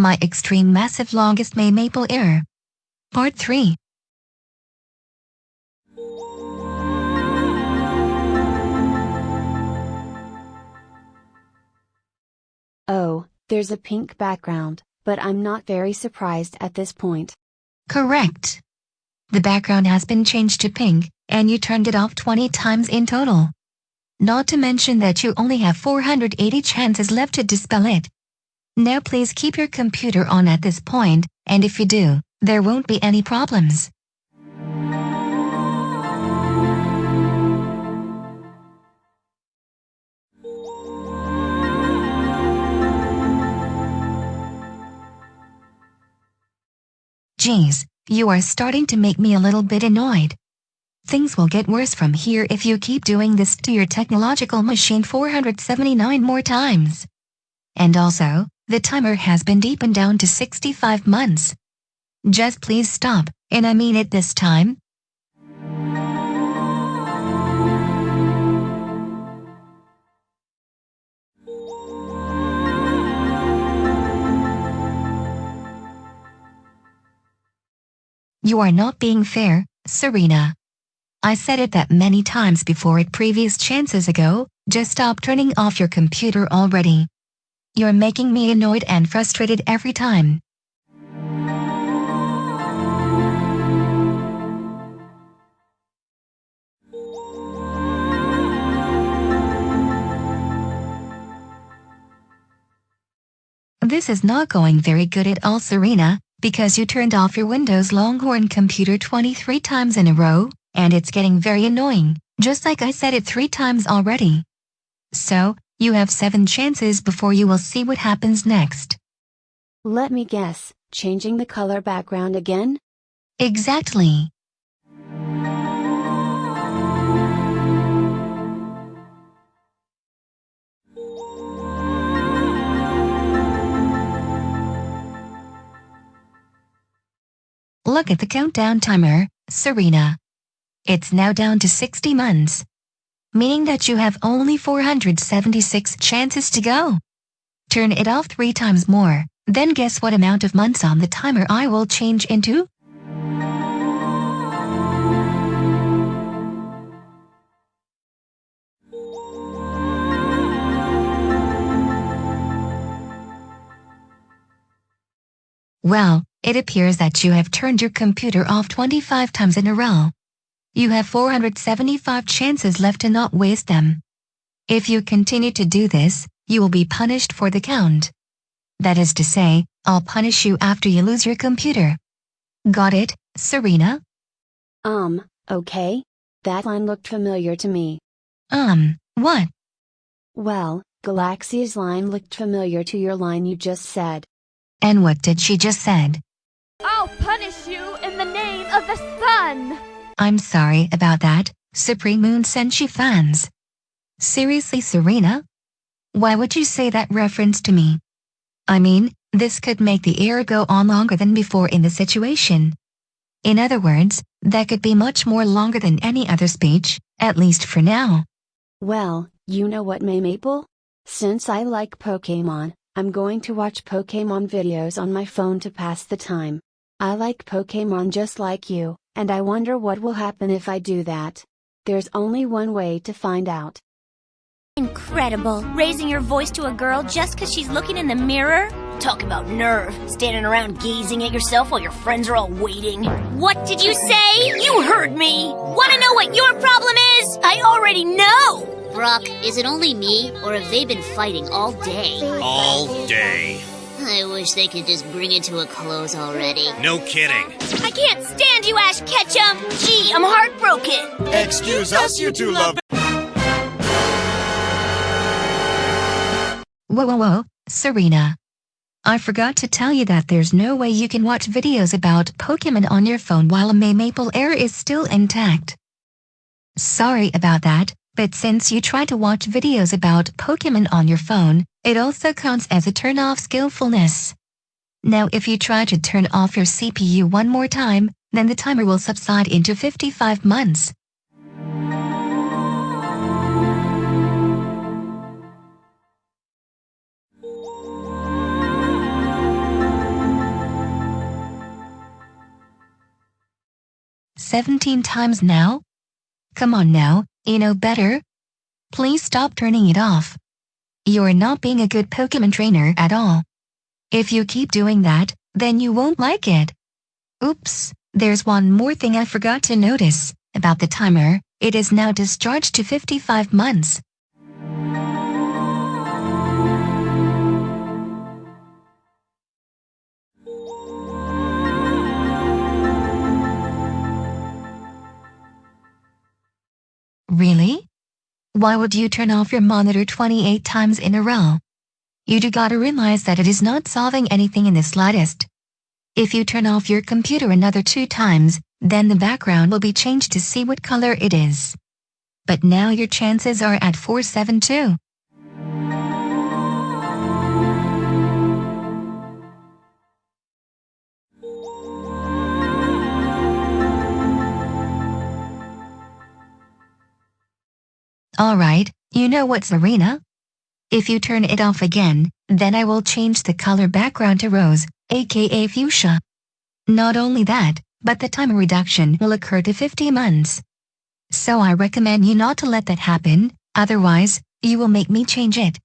My extreme massive longest May Maple error. Part 3. Oh, there's a pink background, but I'm not very surprised at this point. Correct. The background has been changed to pink, and you turned it off 20 times in total. Not to mention that you only have 480 chances left to dispel it. Now please keep your computer on at this point, and if you do, there won't be any problems. Geez, you are starting to make me a little bit annoyed. Things will get worse from here if you keep doing this to your technological machine 479 more times. And also, the timer has been deepened down to 65 months. Just please stop, and I mean it this time. You are not being fair, Serena. I said it that many times before at previous chances ago, just stop turning off your computer already. You're making me annoyed and frustrated every time. This is not going very good at all Serena, because you turned off your Windows Longhorn computer 23 times in a row, and it's getting very annoying, just like I said it three times already. So, you have seven chances before you will see what happens next. Let me guess, changing the color background again? Exactly. Look at the countdown timer, Serena. It's now down to 60 months. Meaning that you have only 476 chances to go. Turn it off three times more, then guess what amount of months on the timer I will change into? Well, it appears that you have turned your computer off 25 times in a row. You have 475 chances left to not waste them. If you continue to do this, you will be punished for the count. That is to say, I'll punish you after you lose your computer. Got it, Serena? Um, okay. That line looked familiar to me. Um, what? Well, Galaxia's line looked familiar to your line you just said. And what did she just said? I'll punish you in the name of the sun! I'm sorry about that, Supreme Moon Senshi fans. Seriously Serena? Why would you say that reference to me? I mean, this could make the era go on longer than before in the situation. In other words, that could be much more longer than any other speech, at least for now. Well, you know what May Maple? Since I like Pokemon, I'm going to watch Pokemon videos on my phone to pass the time. I like Pokemon just like you, and I wonder what will happen if I do that. There's only one way to find out. Incredible. Raising your voice to a girl just because she's looking in the mirror? Talk about nerve, standing around gazing at yourself while your friends are all waiting. What did you say? You heard me! Want to know what your problem is? I already know! Brock, is it only me, or have they been fighting all day? All day. I wish they could just bring it to a close already. No kidding. I can't stand you, Ash Ketchum! Gee, I'm heartbroken! Excuse us, you two love. Whoa whoa whoa, Serena. I forgot to tell you that there's no way you can watch videos about Pokemon on your phone while a May Maple error is still intact. Sorry about that, but since you try to watch videos about Pokemon on your phone, it also counts as a turn off skillfulness. Now if you try to turn off your CPU one more time, then the timer will subside into 55 months. Seventeen times now? Come on now, you know better. Please stop turning it off. You're not being a good Pokemon trainer at all. If you keep doing that, then you won't like it. Oops, there's one more thing I forgot to notice. About the timer, it is now discharged to 55 months. Why would you turn off your monitor 28 times in a row? You do gotta realize that it is not solving anything in the slightest. If you turn off your computer another two times, then the background will be changed to see what color it is. But now your chances are at 472. Alright, you know what Serena? If you turn it off again, then I will change the color background to rose, aka fuchsia. Not only that, but the time reduction will occur to 50 months. So I recommend you not to let that happen, otherwise, you will make me change it.